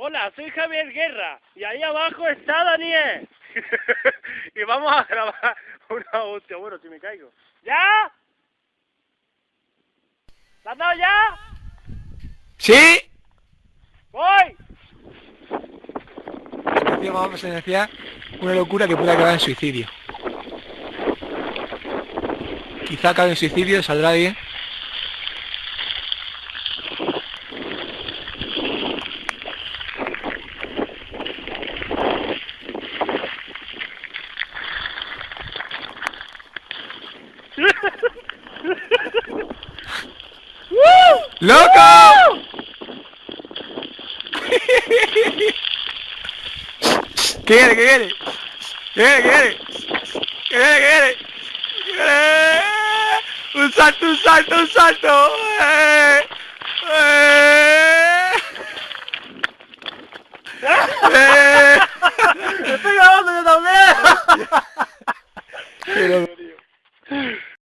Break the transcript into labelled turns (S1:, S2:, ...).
S1: Hola, soy Javier Guerra y ahí abajo está Daniel. y vamos a grabar una hostia. Bueno, si me caigo. ¿Ya? ¿La has dado ya?
S2: ¡Sí!
S1: ¡Voy!
S2: Vamos a iniciar una locura que puede acabar en suicidio. Quizá acabe en suicidio, saldrá bien. ¡Loco! ¿Qué quiere? ¿Qué quiere? ¿Qué quiere? ¿Qué. Un salto, un salto, un salto. ¡Eh! ¡Eh! ¡Eh!
S1: ¡Estoy grabando yo también!